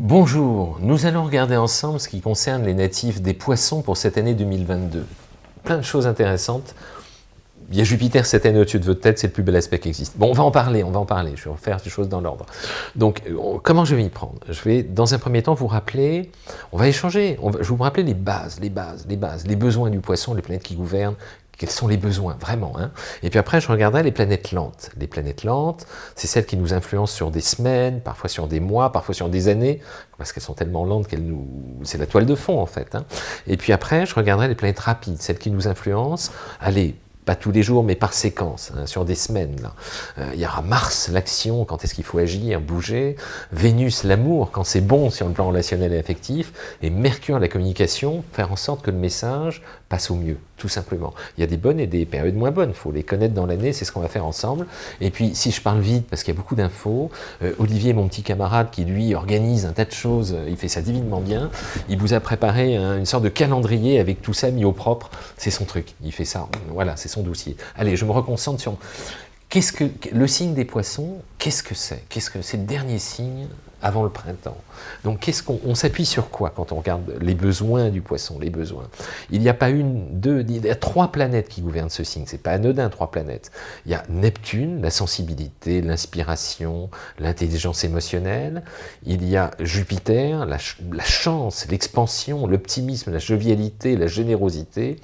Bonjour, nous allons regarder ensemble ce qui concerne les natifs des poissons pour cette année 2022. Plein de choses intéressantes. Il y a Jupiter cette année au-dessus de votre tête, c'est le plus bel aspect qui existe. Bon, on va en parler, on va en parler, je vais faire des choses dans l'ordre. Donc, euh, comment je vais y prendre? Je vais, dans un premier temps, vous rappeler, on va échanger, je vais vous rappeler les bases, les bases, les bases, les besoins du poisson, les planètes qui gouvernent, quels sont les besoins, vraiment. Hein et puis après, je regarderai les planètes lentes. Les planètes lentes, c'est celles qui nous influencent sur des semaines, parfois sur des mois, parfois sur des années, parce qu'elles sont tellement lentes qu'elles nous... C'est la toile de fond, en fait. Hein et puis après, je regarderai les planètes rapides, celles qui nous influencent, allez, pas tous les jours, mais par séquence, hein, sur des semaines. Euh, il y aura Mars, l'action, quand est-ce qu'il faut agir, bouger, Vénus, l'amour, quand c'est bon sur le plan relationnel et affectif, et Mercure, la communication, faire en sorte que le message passe au mieux, tout simplement. Il y a des bonnes et des périodes moins bonnes, il faut les connaître dans l'année, c'est ce qu'on va faire ensemble. Et puis, si je parle vite, parce qu'il y a beaucoup d'infos, euh, Olivier, mon petit camarade, qui lui organise un tas de choses, il fait ça divinement bien, il vous a préparé une sorte de calendrier avec tout ça mis au propre, c'est son truc, il fait ça, voilà, c'est dossier. Allez, je me reconcentre sur... Qu'est-ce que le signe des poissons Qu'est-ce que c'est? Qu'est-ce que c'est le dernier signe avant le printemps. Donc qu'est-ce qu'on s'appuie sur quoi quand on regarde les besoins du poisson, les besoins? Il n'y a pas une, deux, il y a trois planètes qui gouvernent ce signe, c'est pas anodin, trois planètes. Il y a Neptune, la sensibilité, l'inspiration, l'intelligence émotionnelle. Il y a Jupiter, la, la chance, l'expansion, l'optimisme, la jovialité, la générosité.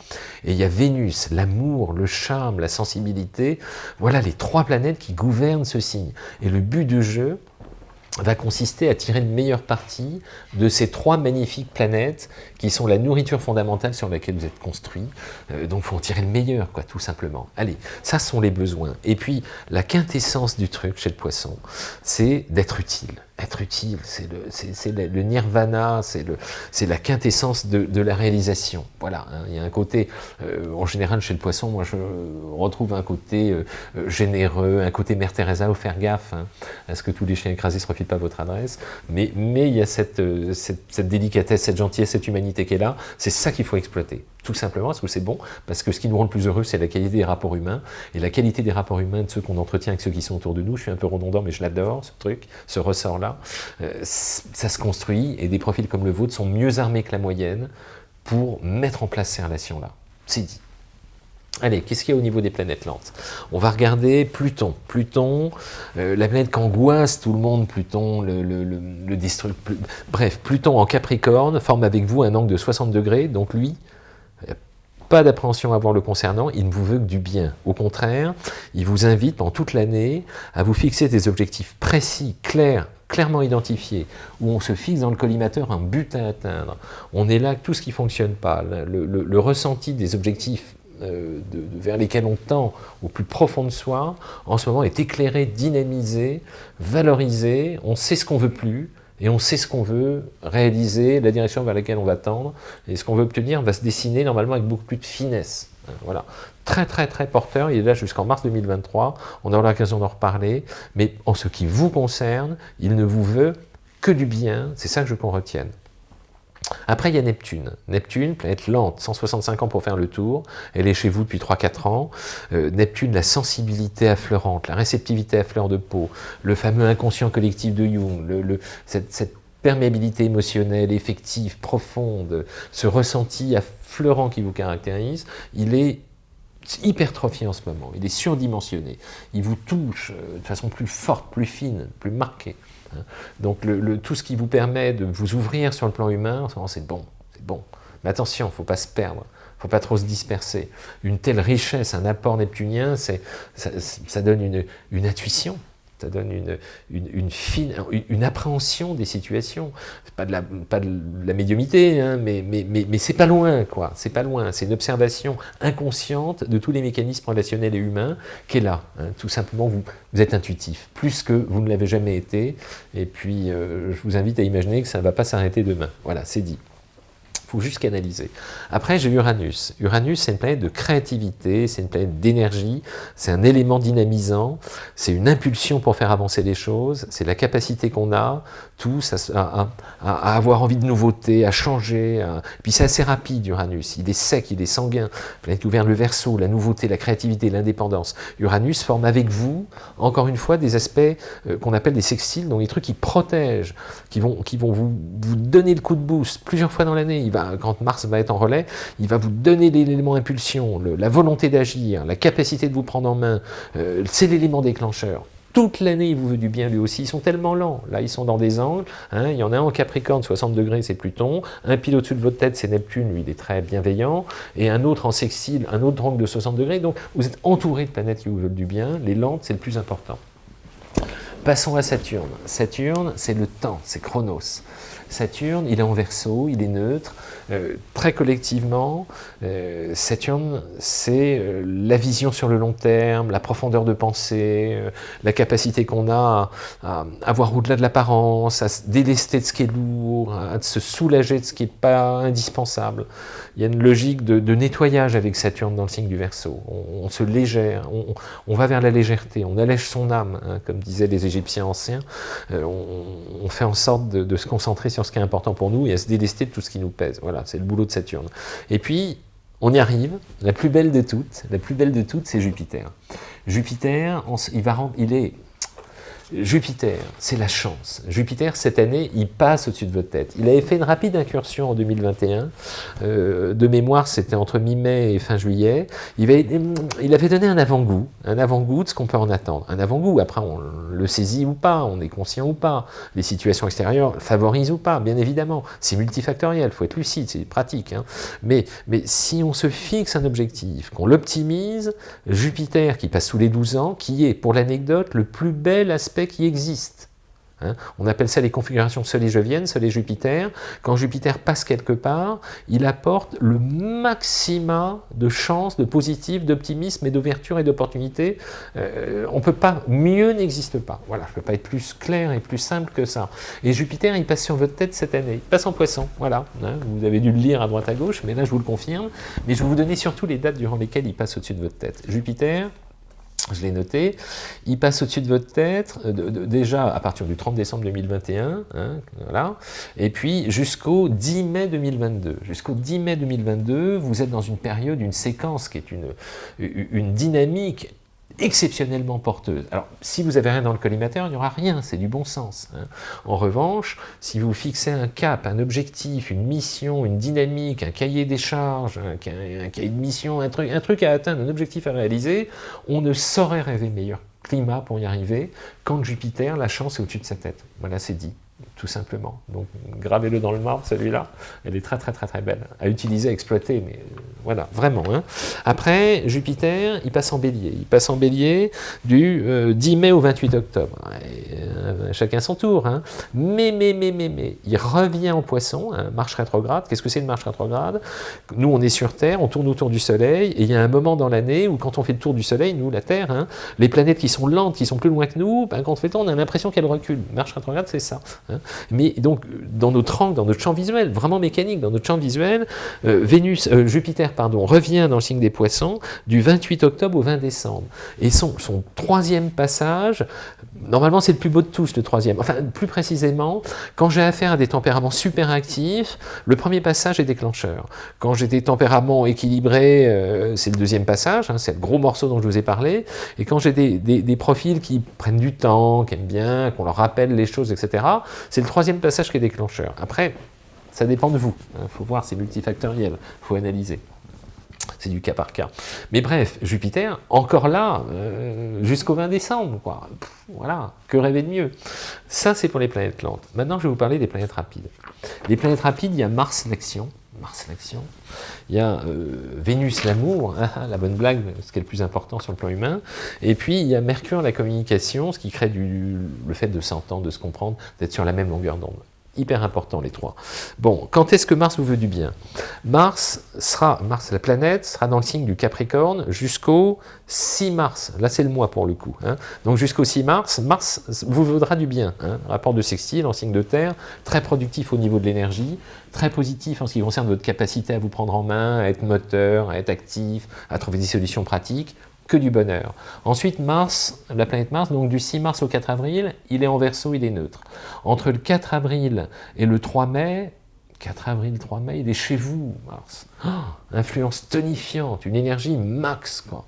Et il y a Vénus, l'amour, le charme, la sensibilité. Voilà les trois planètes qui gouvernent ce signe. Et le but du jeu, va consister à tirer une meilleure partie de ces trois magnifiques planètes qui sont la nourriture fondamentale sur laquelle vous êtes construit. Euh, donc, il faut en tirer le meilleur, quoi, tout simplement. Allez, ça sont les besoins. Et puis, la quintessence du truc chez le poisson, c'est d'être utile être utile, c'est le, le, nirvana, c'est la quintessence de, la réalisation. Voilà, hein. il y a un côté, euh, en général chez le poisson, moi je retrouve un côté euh, euh, généreux, un côté Mère Teresa, faut faire gaffe hein, à ce que tous les chiens écrasés ne se refilent pas votre adresse, mais, mais il y a cette, cette délicatesse, cette gentillesse, cette humanité qui est là, c'est ça qu'il faut exploiter tout simplement parce que c'est bon, parce que ce qui nous rend le plus heureux, c'est la qualité des rapports humains, et la qualité des rapports humains de ceux qu'on entretient avec ceux qui sont autour de nous, je suis un peu redondant, mais je l'adore, ce truc, ce ressort-là, euh, ça se construit, et des profils comme le vôtre sont mieux armés que la moyenne pour mettre en place ces relations-là. C'est dit. Allez, qu'est-ce qu'il y a au niveau des planètes lentes? On va regarder Pluton. Pluton, euh, la planète qu'angoisse tout le monde, Pluton, le, le, Bref, Pluton en Capricorne forme avec vous un angle de 60 degrés, donc lui, pas d'appréhension à voir le concernant, il ne vous veut que du bien. Au contraire, il vous invite pendant toute l'année à vous fixer des objectifs précis, clairs, clairement identifiés, où on se fixe dans le collimateur un but à atteindre. On est là, tout ce qui ne fonctionne pas, le, ressenti des objectifs euh, vers lesquels on tend au plus profond de soi, en ce moment est éclairé, dynamisé, valorisé, on sait ce qu'on veut plus, et on sait ce qu'on veut réaliser, la direction vers laquelle on va tendre, et ce qu'on veut obtenir va se dessiner normalement avec beaucoup plus de finesse. Hein, voilà. Très très très porteur, il est là jusqu'en mars 2023, on aura l'occasion d'en reparler, mais en ce qui vous concerne, il ne vous veut que du bien, c'est ça que je veux qu'on retienne. Après, il y a Neptune. Neptune, planète lente, 165 ans pour faire le tour. Elle est chez vous depuis 3-4 ans. Euh, Neptune, la sensibilité affleurante, la réceptivité à fleur de peau, le fameux inconscient collectif de Jung, le, cette, perméabilité émotionnelle, effective, profonde, ce ressenti affleurant qui vous caractérise, il est hypertrophié en ce moment, il est surdimensionné, il vous touche euh, de façon plus forte, plus fine, plus marquée. Hein. Donc tout ce qui vous permet de vous ouvrir sur le plan humain, c'est bon, c'est bon. Mais attention, il ne faut pas se perdre, il ne faut pas trop se disperser. Une telle richesse, un apport neptunien, ça, donne une intuition, ça donne une, fine, une, appréhension des situations. Pas de la, pas de la médiumité, hein, mais, mais, mais, c'est pas loin, quoi. C'est pas loin. C'est une observation inconsciente de tous les mécanismes relationnels et humains qui est là. Hein. Tout simplement, vous, vous êtes intuitif, plus que vous ne l'avez jamais été. Et puis, euh, je vous invite à imaginer que ça ne va pas s'arrêter demain. Voilà, c'est dit faut juste canaliser. Après, j'ai Uranus. Uranus, c'est une planète de créativité, c'est une planète d'énergie, c'est un élément dynamisant, c'est une impulsion pour faire avancer les choses, c'est la capacité qu'on a, tous, à, avoir envie de nouveautés, à changer. Puis c'est assez rapide, Uranus. Il est sec, il est sanguin. Planète gouverne le verso, la nouveauté, la créativité, l'indépendance. Uranus forme avec vous, encore une fois, des aspects euh, qu'on appelle des sextiles, donc des trucs qui protègent, qui vont, qui vont vous, vous donner le coup de boost plusieurs fois dans l'année. Quand Mars va être en relais, il va vous donner l'élément impulsion, la volonté d'agir, la capacité de vous prendre en main. Euh, c'est l'élément déclencheur. Toute l'année, il vous veut du bien lui aussi. Ils sont tellement lents. Là, ils sont dans des angles. Hein. Il y en a un en Capricorne, 60 degrés, c'est Pluton. Un pile au-dessus de votre tête, c'est Neptune, lui, il est très bienveillant. Et un autre en sextile, un autre angle de 60 degrés. Donc, vous êtes entouré de planètes qui vous veulent du bien. Les lentes, c'est le plus important. Passons à Saturne. Saturne, c'est le temps, c'est Chronos. Saturne, il est en verso, il est neutre. Euh, très collectivement, euh, Saturne, c'est euh, la vision sur le long terme, la profondeur de pensée, la capacité qu'on a à, voir au-delà de l'apparence, à se délester de ce qui est lourd, à se soulager de ce qui n'est pas indispensable. Il y a une logique de, nettoyage avec Saturne dans le signe du Verseau. On, se légère, on, va vers la légèreté, on allège son âme, hein, comme disaient les Égyptiens anciens. on, fait en sorte de se concentrer sur ce qui est important pour nous et à se délester de tout ce qui nous pèse. Voilà, c'est le boulot de Saturne. Et puis, on y arrive, la plus belle de toutes, la plus belle de toutes, c'est Jupiter. Jupiter, il, est Jupiter, c'est la chance. Jupiter, cette année, il passe au-dessus de votre tête. Il avait fait une rapide incursion en 2021. Euh, de mémoire, c'était entre mi-mai et fin juillet. Il avait, il avait donné un avant-goût, un avant-goût de ce qu'on peut en attendre. Un avant-goût, après, on le saisit ou pas, on est conscient ou pas. Les situations extérieures favorisent ou pas, bien évidemment. C'est multifactoriel, il faut être lucide, c'est pratique. Hein. Mais, mais si on se fixe un objectif, qu'on l'optimise, Jupiter, qui passe sous les 12 ans, qui est, pour l'anecdote, le plus bel aspect qui existent. Hein. on appelle ça les configurations Soleil-Jovienne, Soleil-Jupiter. Quand Jupiter passe quelque part, il apporte le maximum de chance, de positif, d'optimisme et d'ouverture et d'opportunité. Euh, on peut pas, mieux n'existe pas. Voilà, je ne peux pas être plus clair et plus simple que ça. Et Jupiter, il passe sur votre tête cette année. Il passe en poisson, voilà. Hein. vous avez dû le lire à droite à gauche, mais là je vous le confirme. Mais je vais vous donner surtout les dates durant lesquelles il passe au-dessus de votre tête. Jupiter, je l'ai noté, il passe au-dessus de votre tête, euh, déjà à partir du 30 décembre 2021, hein, voilà, et puis jusqu'au 10 mai 2022. Jusqu'au 10 mai 2022, vous êtes dans une période, une séquence qui est une, une dynamique exceptionnellement porteuse. Alors, si vous n'avez rien dans le collimateur, il n'y aura rien, c'est du bon sens. Hein. En revanche, si vous fixez un cap, un objectif, une mission, une dynamique, un cahier des charges, un, cahier de mission, un truc, un truc à atteindre, un objectif à réaliser, on ne saurait rêver meilleur climat pour y arriver quand Jupiter, la chance est au-dessus de sa tête. Voilà, c'est dit tout simplement. Donc gravez-le dans le marbre, celui-là. Elle est très très très très belle, à utiliser, à exploiter, mais euh, voilà, vraiment. Hein. Après, Jupiter, il passe en bélier. Il passe en bélier du 10 euh, mai au 28 octobre. Euh, chacun son tour. Hein. Mais, mais, mais, mais, mais, il revient en poisson, hein, marche rétrograde. Qu'est-ce que c'est une marche rétrograde? Nous, on est sur Terre, on tourne autour du Soleil, et il y a un moment dans l'année où quand on fait le tour du Soleil, nous, la Terre, hein, les planètes qui sont lentes, qui sont plus loin que nous, ben, quand on fait le tour, on a l'impression qu'elles reculent. Marche rétrograde, c'est ça. Mais donc, dans notre angle, dans notre champ visuel, vraiment mécanique, dans notre champ visuel, euh, Vénus, euh, Jupiter pardon, revient dans le signe des poissons du 28 octobre au 20 décembre. Et son, troisième passage, normalement c'est le plus beau de tous, le troisième. Enfin, plus précisément, quand j'ai affaire à des tempéraments super actifs, le premier passage est déclencheur. Quand j'ai des tempéraments équilibrés, euh, c'est le deuxième passage, hein, c'est le gros morceau dont je vous ai parlé. Et quand j'ai des, profils qui prennent du temps, qui aiment bien, qu'on leur rappelle les choses, etc., le troisième passage qui est déclencheur. Après, ça dépend de vous. Il hein. faut voir, c'est multifactoriel. Il faut analyser. C'est du cas par cas. Mais bref, Jupiter, encore là, euh, jusqu'au 20 décembre. Voilà, que rêver de mieux Ça, c'est pour les planètes lentes. Maintenant, je vais vous parler des planètes rapides. Les planètes rapides, il y a Mars l'action. Mars l'action. Il y a euh, Vénus l'amour, hein, la bonne blague, ce qui est le plus important sur le plan humain. Et puis il y a Mercure la communication, ce qui crée le fait de s'entendre, de se comprendre, d'être sur la même longueur d'onde. Hyper important les trois. Bon, quand est-ce que Mars vous veut du bien? Mars sera, Mars, la planète, sera dans le signe du Capricorne jusqu'au 6 mars. Là, c'est le mois pour le coup. Hein. Donc jusqu'au 6 mars, Mars vous voudra du bien. Hein. Rapport de sextile en signe de terre, très productif au niveau de l'énergie, très positif en ce qui concerne votre capacité à vous prendre en main, à être moteur, à être actif, à trouver des solutions pratiques que du bonheur. Ensuite, Mars, la planète Mars, donc du 6 mars au 4 avril, il est en verso, il est neutre. Entre le 4 avril et le 3 mai, 4 avril, 3 mai, il est chez vous, Mars. Oh, influence tonifiante, une énergie max, quoi.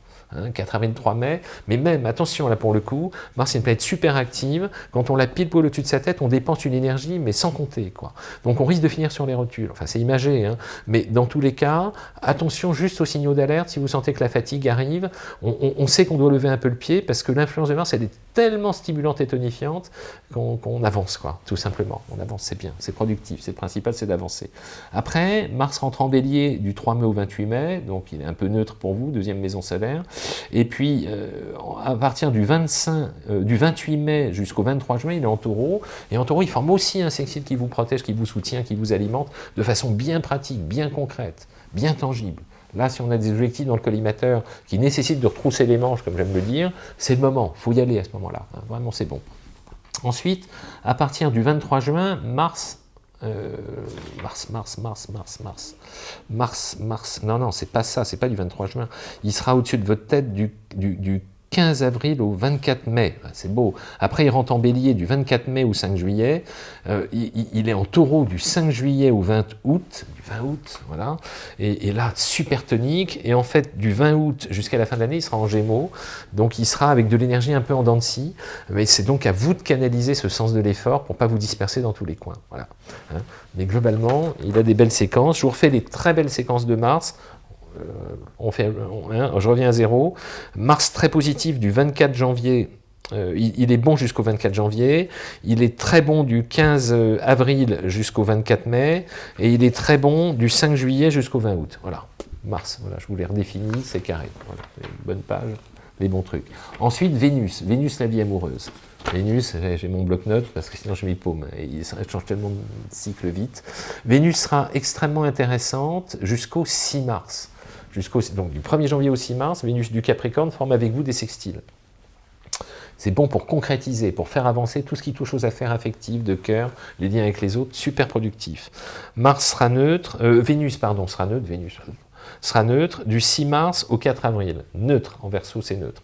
4 avril, 3 mai, mais même, attention là pour le coup, Mars est une planète super active, quand on la pile poil au-dessus de sa tête, on dépense une énergie, mais sans compter, quoi. Donc on risque de finir sur les rotules, enfin c'est imagé, hein. mais dans tous les cas, attention juste aux signaux d'alerte, si vous sentez que la fatigue arrive, on, sait qu'on doit lever un peu le pied, parce que l'influence de Mars, elle est tellement stimulante et tonifiante qu'on avance, quoi, tout simplement. On avance, c'est bien, c'est productif, c'est le principal, c'est d'avancer. Après, Mars rentre en bélier du 3 mai au 28 mai, donc il est un peu neutre pour vous, deuxième maison solaire, et puis, euh, à partir du, 25, euh, 28 mai jusqu'au 23 juin, il est en taureau. Et en taureau, il forme aussi un sextile qui vous protège, qui vous soutient, qui vous alimente de façon bien pratique, bien concrète, bien tangible. Là, si on a des objectifs dans le collimateur qui nécessitent de retrousser les manches, comme j'aime le dire, c'est le moment, il faut y aller à ce moment-là. Hein. vraiment, c'est bon. Ensuite, à partir du 23 juin, Mars euh, mars, mars, mars, mars, mars, mars, mars, non, non, c'est pas ça, c'est pas du 23 juin. Il sera au-dessus de votre tête du, du, du 15 avril au 24 mai, ah, c'est beau. Après, il rentre en bélier du 24 mai au 5 juillet. Euh, il, est en taureau du 5 juillet au 20 août, du 20 août, voilà. Et, là, super tonique. Et en fait, du 20 août jusqu'à la fin de l'année, il sera en gémeaux. Donc, il sera avec de l'énergie un peu en dents de scie. Mais c'est donc à vous de canaliser ce sens de l'effort pour ne pas vous disperser dans tous les coins. Voilà. Hein. Mais globalement, il a des belles séquences. Je vous refais les très belles séquences de Mars. Euh, hein, je reviens à zéro. Mars très positif du 24 janvier euh, il, est bon jusqu'au 24 janvier, il est très bon du 15 euh, avril jusqu'au 24 mai, et il est très bon du 5 juillet jusqu'au 20 août. Voilà, Mars, voilà, je vous l'ai redéfini, c'est carré. Bonne page, les bons trucs. Ensuite, Vénus, Vénus la vie amoureuse. Vénus, j'ai mon bloc-notes parce que sinon je m'y paume, et il change tellement de cycle vite. Vénus sera extrêmement intéressante jusqu'au 6 mars donc du 1er janvier au 6 mars, Vénus du Capricorne forme avec vous des sextiles. C'est bon pour concrétiser, pour faire avancer tout ce qui touche aux affaires affectives, de cœur, les liens avec les autres, super productif. Mars sera neutre, euh, Vénus, pardon, sera neutre, Vénus du 6 mars au 4 avril. Neutre, en verso, c'est neutre.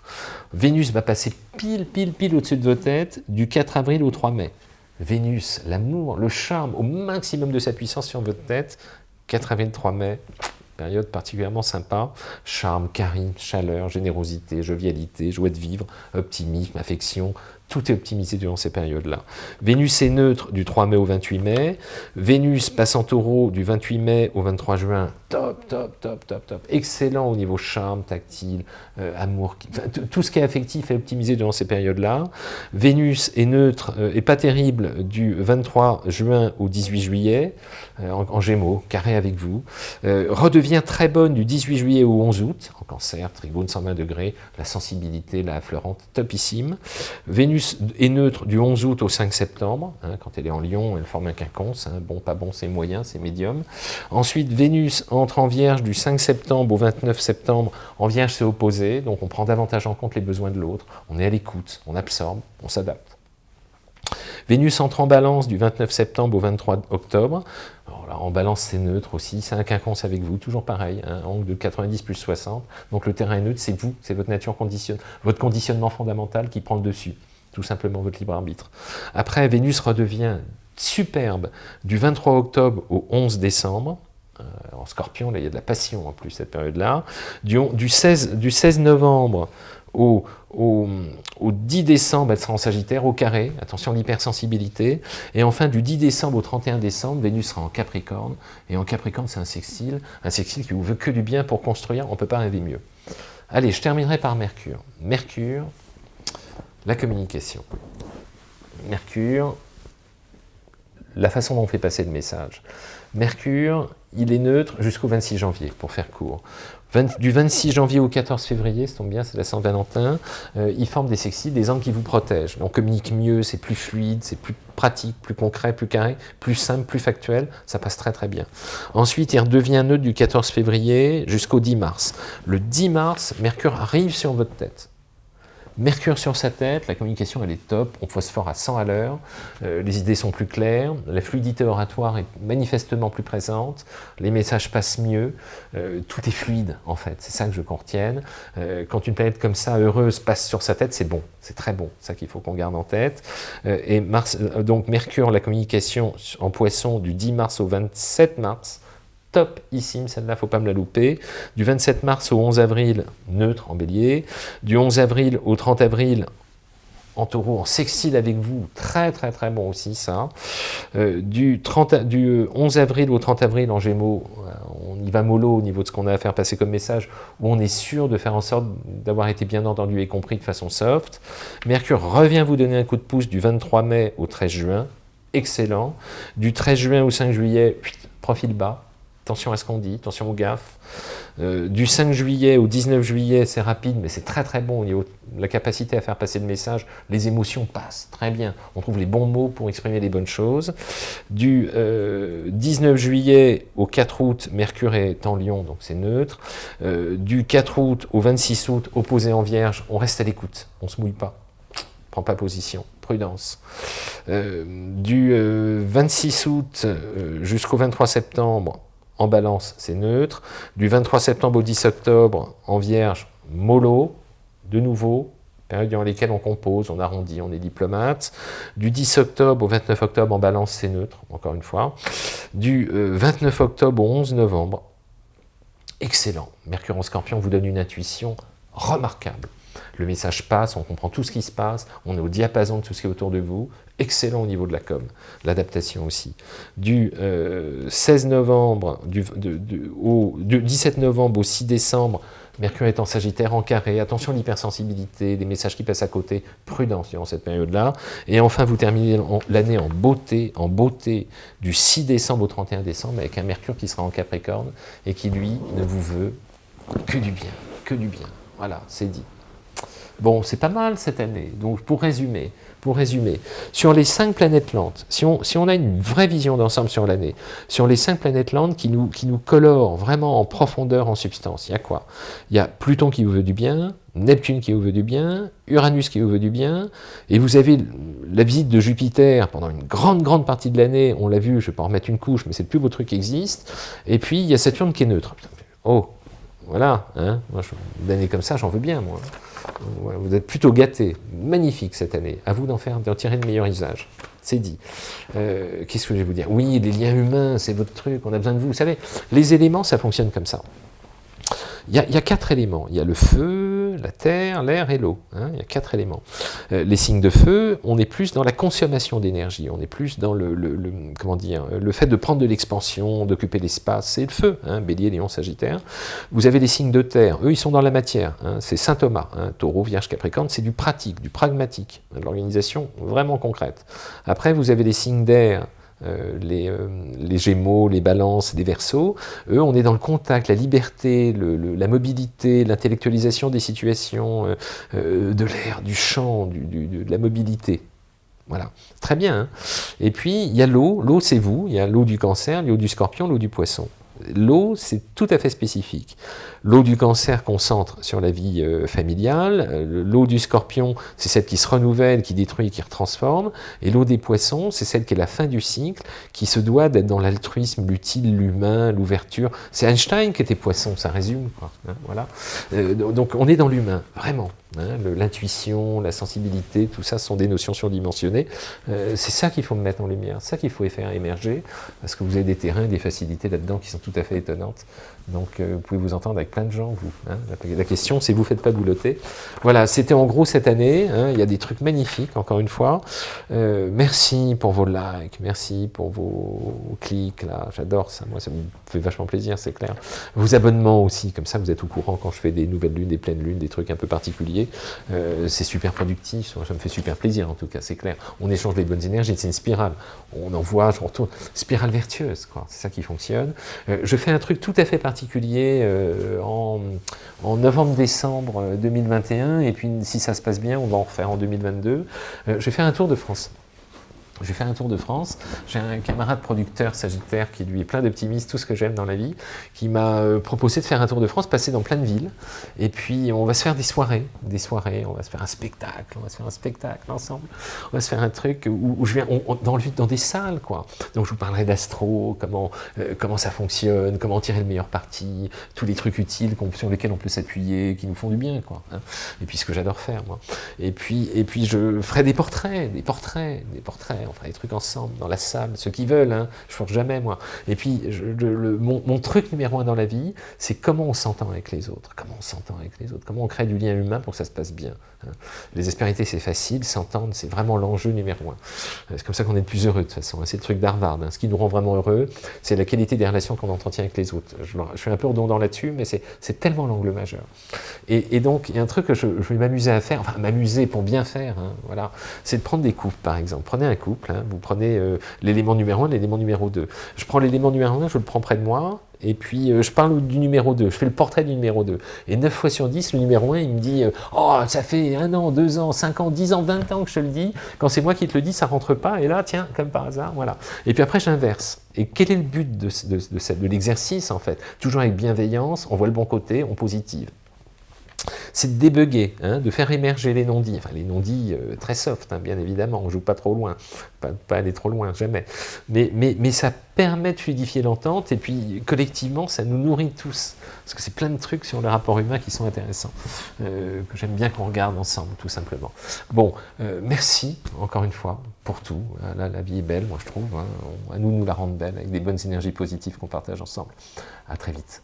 Vénus va passer pile, pile, pile au-dessus de vos têtes du 4 avril au 3 mai. Vénus, l'amour, le charme au maximum de sa puissance sur votre tête, 4 avril, 3 mai, période particulièrement sympa. Charme, charisme, chaleur, générosité, jovialité, joie de vivre, optimisme, affection, tout est optimisé durant ces périodes-là. Vénus est neutre du 3 mai au 28 mai. Vénus passe en taureau du 28 mai au 23 juin. Top, top, top, top, top. Excellent au niveau charme, tactile, euh, amour. Tout ce qui est affectif est optimisé durant ces périodes-là. Vénus est neutre euh, et pas terrible du 23 juin au 18 juillet, euh, en, gémeaux, carré avec vous. redevient très bonne du 18 juillet au 11 août, en cancer, tribune 120 degrés, la sensibilité, la fleurante, topissime. Vénus est neutre du 11 août au 5 septembre. Hein, quand elle est en Lion, elle forme un quinconce. Hein, bon, pas bon, c'est moyen, c'est médium. Ensuite, Vénus entre en Vierge du 5 septembre au 29 septembre. En Vierge, c'est opposé, donc on prend davantage en compte les besoins de l'autre. On est à l'écoute, on absorbe, on s'adapte. Vénus entre en balance du 29 septembre au 23 octobre. en balance, c'est neutre aussi, c'est un quinconce avec vous, toujours pareil, un angle de 90 plus 60. Donc le terrain est neutre, c'est vous, c'est votre nature conditionne, votre conditionnement fondamental qui prend le dessus tout simplement votre libre arbitre. Après, Vénus redevient superbe du 23 octobre au 11 décembre, en scorpion, là, il y a de la passion en plus cette période-là, du, du, 16, du 16 novembre au, au, 10 décembre, elle sera en Sagittaire, au carré, attention l'hypersensibilité, et enfin du 10 décembre au 31 décembre, Vénus sera en Capricorne, et en Capricorne c'est un sextile, un sextile qui vous veut que du bien pour construire, on ne peut pas rêver mieux. Allez, je terminerai par Mercure. Mercure, la communication. Mercure, la façon dont on fait passer le message. Mercure, il est neutre jusqu'au 26 janvier, pour faire court. du 26 janvier au 14 février, ça tombe bien, c'est la Saint-Valentin, euh, il forme des sexy, des angles qui vous protègent. On communique mieux, c'est plus fluide, c'est plus pratique, plus concret, plus carré, plus simple, plus factuel, ça passe très très bien. Ensuite, il redevient neutre du 14 février jusqu'au 10 mars. Le 10 mars, Mercure arrive sur votre tête. Mercure sur sa tête, la communication elle est top, on phosphore à 100 à l'heure, euh, les idées sont plus claires, la fluidité oratoire est manifestement plus présente, les messages passent mieux, euh, tout est fluide en fait, c'est ça que je qu'on retienne. Euh, quand une planète comme ça, heureuse, passe sur sa tête, c'est bon, c'est très bon, ça qu'il faut qu'on garde en tête. et donc Mercure, la communication en poisson du 10 mars au 27 mars, topissime, celle-là, faut pas me la louper. Du 27 mars au 11 avril, neutre en bélier. Du 11 avril au 30 avril, en taureau, en sextile avec vous, très très très bon aussi ça. Euh, du, 30, du 11 avril au 30 avril en gémeaux, euh, on y va mollo au niveau de ce qu'on a à faire passer comme message, où on est sûr de faire en sorte d'avoir été bien entendu et compris de façon soft. Mercure revient vous donner un coup de pouce du 23 mai au 13 juin, excellent. Du 13 juin au 5 juillet, profil bas, attention à ce qu'on dit, attention aux gaffes. Euh, du 5 juillet au 19 juillet, c'est rapide, mais c'est très très bon au niveau de la capacité à faire passer le message. Les émotions passent très bien. On trouve les bons mots pour exprimer les bonnes choses. Du 19 euh, juillet au 4 août, Mercure est en Lion, donc c'est neutre. Euh, du 4 août au 26 août, opposé en Vierge, on reste à l'écoute, on ne se mouille pas, on prend pas position prudence. du 26 août jusqu'au 23 septembre, en balance, c'est neutre. Du 23 septembre au 10 octobre, en vierge, mollo, de nouveau, période dans laquelle on compose, on arrondit, on est diplomate. Du 10 octobre au 29 octobre, en balance, c'est neutre, encore une fois. Du 29 euh, octobre au 11 novembre, excellent. Mercure en scorpion vous donne une intuition remarquable. Le message passe, on comprend tout ce qui se passe, on est au diapason de tout ce qui est autour de vous, excellent au niveau de la com, l'adaptation aussi. Du 16 euh, novembre, du, au, 17 novembre au 6 décembre, Mercure est en Sagittaire, en carré, attention à l'hypersensibilité, les messages qui passent à côté, prudence durant cette période-là. Et enfin, vous terminez l'année en beauté, en beauté du 6 décembre au 31 décembre, avec un Mercure qui sera en Capricorne, et qui, lui, ne vous veut que du bien, que du bien. Voilà, c'est dit. Bon, c'est pas mal cette année. Donc, pour résumer, pour résumer, sur les cinq planètes lentes, si on, a une vraie vision d'ensemble sur l'année, sur les cinq planètes lentes qui nous, qui nous colorent vraiment en profondeur, en substance, il y a quoi? Il y a Pluton qui vous veut du bien, Neptune qui vous veut du bien, Uranus qui vous veut du bien, et vous avez la visite de Jupiter pendant une grande, grande partie de l'année, on l'a vu, je ne vais pas en remettre une couche, mais c'est le plus beau truc qui existe, et puis il y a Saturne qui est neutre. Oh, voilà, hein moi, une année comme ça, j'en veux bien, moi vous êtes plutôt gâté, magnifique cette année, à vous d'en faire, tirer le meilleur usage. C'est dit. Euh, qu'est-ce que je vais vous dire? Oui, les liens humains, c'est votre truc, on a besoin de vous. Vous savez, les éléments, ça fonctionne comme ça. Il y, a, quatre éléments. Il y a le feu, la terre, l'air et l'eau. Hein. il y a quatre éléments. Euh, les signes de feu, on est plus dans la consommation d'énergie. On est plus dans le, le fait de prendre de l'expansion, d'occuper l'espace. C'est le feu. Hein, bélier, Lion, Sagittaire. Vous avez les signes de terre. Eux, ils sont dans la matière. Hein. c'est Saint Thomas. Taureau, Vierge, Capricorne. C'est du pratique, du pragmatique, de l'organisation vraiment concrète. Après, vous avez les signes d'air. Euh, les, euh, les, Gémeaux, les Balances, les Verseaux, eux, on est dans le contact, la liberté, la mobilité, l'intellectualisation des situations, euh, de l'air, du champ, de la mobilité. Voilà, très bien. Hein. Et puis, il y a l'eau, l'eau c'est vous, il y a l'eau du cancer, l'eau du scorpion, l'eau du poisson. L'eau, c'est tout à fait spécifique. L'eau du cancer concentre sur la vie euh, familiale, euh, l'eau du scorpion, c'est celle qui se renouvelle, qui détruit, qui retransforme, et l'eau des poissons, c'est celle qui est la fin du cycle, qui se doit d'être dans l'altruisme, l'utile, l'humain, l'ouverture. C'est Einstein qui était poisson, ça résume. Hein, voilà. Euh, donc on est dans l'humain, vraiment. Hein, L'intuition, la sensibilité, tout ça sont des notions surdimensionnées. c'est ça qu'il faut mettre en lumière, ça qu'il faut faire émerger, parce que vous avez des terrains, des facilités là-dedans qui sont tout à fait étonnantes. Donc euh, vous pouvez vous entendre avec plein de gens, vous. Hein. La, question, c'est vous ne faites pas boulotter. Voilà, c'était en gros cette année. Hein. il y a des trucs magnifiques, encore une fois. Euh, merci pour vos likes, merci pour vos clics, là. J'adore ça. Moi, ça me fait vachement plaisir, c'est clair. Vos abonnements aussi, comme ça, vous êtes au courant quand je fais des nouvelles lunes, des pleines lunes, des trucs un peu particuliers. Euh, c'est super productif, ça me fait super plaisir en tout cas, c'est clair. On échange les bonnes énergies, c'est une spirale. On envoie, je retourne, spirale vertueuse, quoi. C'est ça qui fonctionne. Euh, je fais un truc tout à fait particulier euh, en, en novembre-décembre 2021, et puis si ça se passe bien, on va en refaire en 2022. je vais faire un tour de France. J'ai fait un tour de France, j'ai un camarade producteur sagittaire qui lui est plein d'optimisme, tout ce que j'aime dans la vie, qui m'a euh, proposé de faire un tour de France, passer dans plein de villes, et puis on va se faire des soirées, des soirées, on va se faire un spectacle, on va se faire un spectacle ensemble, on va se faire un truc où, je viens dans, dans des salles, quoi. Donc je vous parlerai d'astro, comment, euh, comment ça fonctionne, comment tirer le meilleur parti, tous les trucs utiles sur lesquels on peut s'appuyer, qui nous font du bien, quoi. Hein. Et puis ce que j'adore faire, moi. Et puis, et puis je ferai des portraits, des portraits, des portraits, on fera des trucs ensemble, dans la salle, ceux qui veulent, hein, je force jamais moi. Et puis, mon, truc numéro un dans la vie, c'est comment on s'entend avec les autres, comment on s'entend avec les autres, comment on crée du lien humain pour que ça se passe bien. Hein. Les aspérités, c'est facile, s'entendre, c'est vraiment l'enjeu numéro un. C'est comme ça qu'on est le plus heureux de toute façon, hein. c'est le truc d'Harvard. Ce qui nous rend vraiment heureux, c'est la qualité des relations qu'on entretient avec les autres. Je, suis un peu redondant là-dessus, mais c'est tellement l'angle majeur. Et, donc, il y a un truc que je, vais m'amuser à faire, enfin m'amuser pour bien faire, voilà, c'est de prendre des couples, par exemple. Prenez un couple, Hein. Vous prenez euh, l'élément numéro 1, l'élément numéro 2. Je prends l'élément numéro 1, je le prends près de moi, et puis euh, je parle du numéro 2, je fais le portrait du numéro 2. Et 9 fois sur 10, le numéro 1, il me dit euh, Oh, ça fait un an, deux ans, cinq ans, dix ans, 20 ans que je te le dis. Quand c'est moi qui te le dis, ça rentre pas. Et là, tiens, comme par hasard, voilà. Et puis après, j'inverse. Et quel est le but de, de l'exercice, en fait? Toujours avec bienveillance, on voit le bon côté, on positive c'est de débugger, hein, de faire émerger les non-dits, enfin les non-dits euh, très soft, hein, bien évidemment, on ne joue pas trop loin, pas, aller trop loin, jamais, mais, ça permet de fluidifier l'entente, et puis collectivement, ça nous nourrit tous, parce que c'est plein de trucs sur le rapport humain qui sont intéressants, euh, que j'aime bien qu'on regarde ensemble, tout simplement. Bon, euh, merci, encore une fois, pour tout, là, la vie est belle, moi je trouve, hein. nous nous la rendre belle, avec des bonnes énergies positives qu'on partage ensemble. À très vite.